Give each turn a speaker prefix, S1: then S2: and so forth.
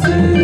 S1: Jesus.